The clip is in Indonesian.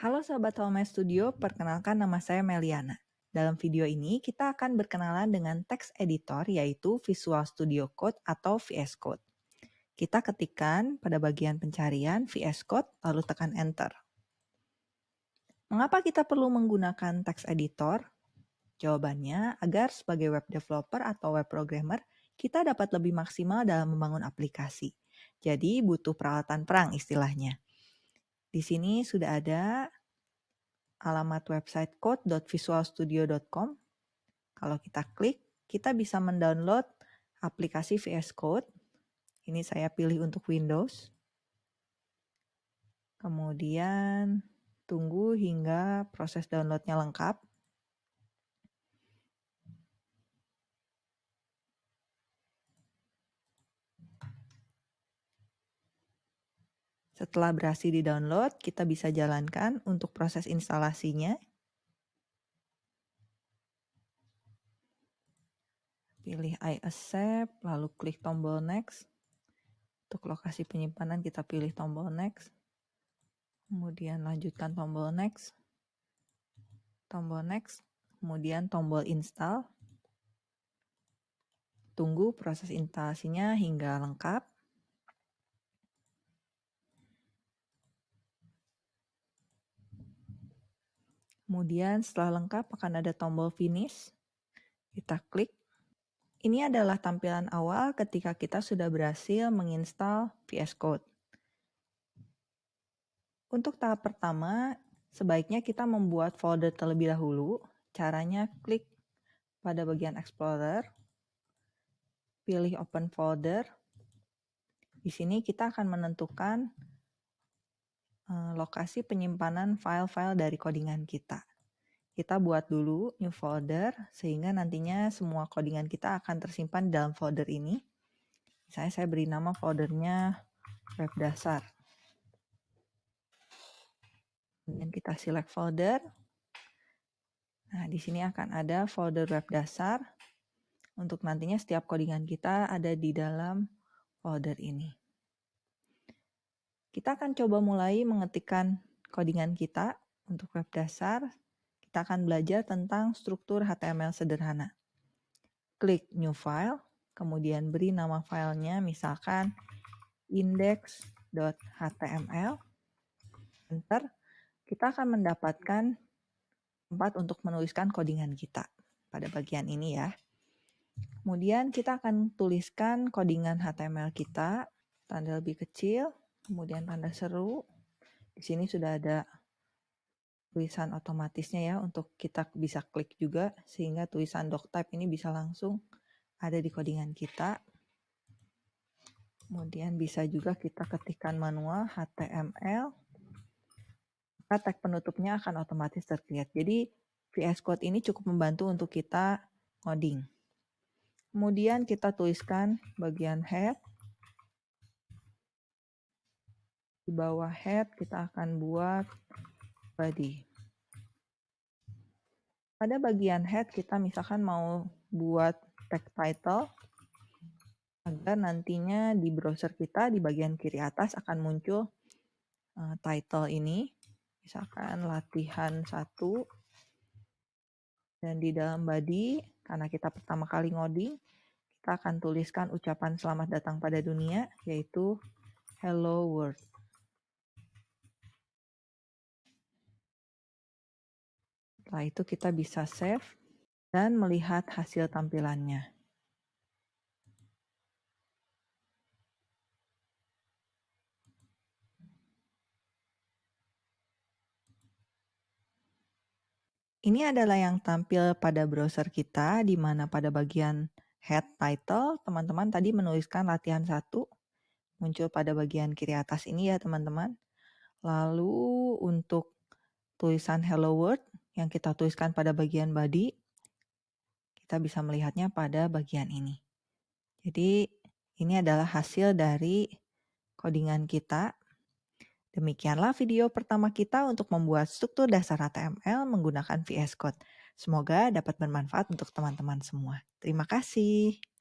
Halo sahabat Home Studio, perkenalkan nama saya Meliana. Dalam video ini kita akan berkenalan dengan text editor yaitu Visual Studio Code atau VS Code. Kita ketikkan pada bagian pencarian VS Code lalu tekan enter. Mengapa kita perlu menggunakan text editor? Jawabannya agar sebagai web developer atau web programmer kita dapat lebih maksimal dalam membangun aplikasi. Jadi butuh peralatan perang istilahnya. Di sini sudah ada alamat website code.visualstudio.com. Kalau kita klik, kita bisa mendownload aplikasi VS Code. Ini saya pilih untuk Windows. Kemudian tunggu hingga proses downloadnya lengkap. Setelah berhasil di-download, kita bisa jalankan untuk proses instalasinya. Pilih I accept, lalu klik tombol next. Untuk lokasi penyimpanan kita pilih tombol next. Kemudian lanjutkan tombol next. Tombol next, kemudian tombol install. Tunggu proses instalasinya hingga lengkap. Kemudian setelah lengkap akan ada tombol finish. Kita klik. Ini adalah tampilan awal ketika kita sudah berhasil menginstal VS Code. Untuk tahap pertama, sebaiknya kita membuat folder terlebih dahulu. Caranya klik pada bagian Explorer, pilih Open Folder. Di sini kita akan menentukan lokasi penyimpanan file-file dari codingan kita. Kita buat dulu new folder sehingga nantinya semua codingan kita akan tersimpan dalam folder ini. Misalnya saya beri nama foldernya web dasar. Kemudian kita select folder. Nah, di sini akan ada folder web dasar. Untuk nantinya setiap codingan kita ada di dalam folder ini. Kita akan coba mulai mengetikkan codingan kita untuk web dasar. Kita akan belajar tentang struktur HTML sederhana. Klik New File, kemudian beri nama filenya misalkan index.html. Enter. Kita akan mendapatkan tempat untuk menuliskan codingan kita pada bagian ini ya. Kemudian kita akan tuliskan codingan HTML kita, tanda lebih kecil, kemudian tanda seru. Di sini sudah ada tulisan otomatisnya ya untuk kita bisa klik juga sehingga tulisan doctype ini bisa langsung ada di codingan kita. Kemudian bisa juga kita ketikkan manual HTML. Maka tag penutupnya akan otomatis terlihat. Jadi VS Code ini cukup membantu untuk kita coding. Kemudian kita tuliskan bagian head Di bawah head kita akan buat body. Pada bagian head kita misalkan mau buat tag title agar nantinya di browser kita di bagian kiri atas akan muncul uh, title ini. Misalkan latihan satu dan di dalam body karena kita pertama kali ngoding kita akan tuliskan ucapan selamat datang pada dunia yaitu hello world. Setelah itu kita bisa save dan melihat hasil tampilannya. Ini adalah yang tampil pada browser kita, di mana pada bagian head title, teman-teman tadi menuliskan latihan satu, muncul pada bagian kiri atas ini ya teman-teman. Lalu untuk tulisan hello world, yang kita tuliskan pada bagian body, kita bisa melihatnya pada bagian ini. Jadi ini adalah hasil dari codingan kita. Demikianlah video pertama kita untuk membuat struktur dasar HTML menggunakan VS Code. Semoga dapat bermanfaat untuk teman-teman semua. Terima kasih.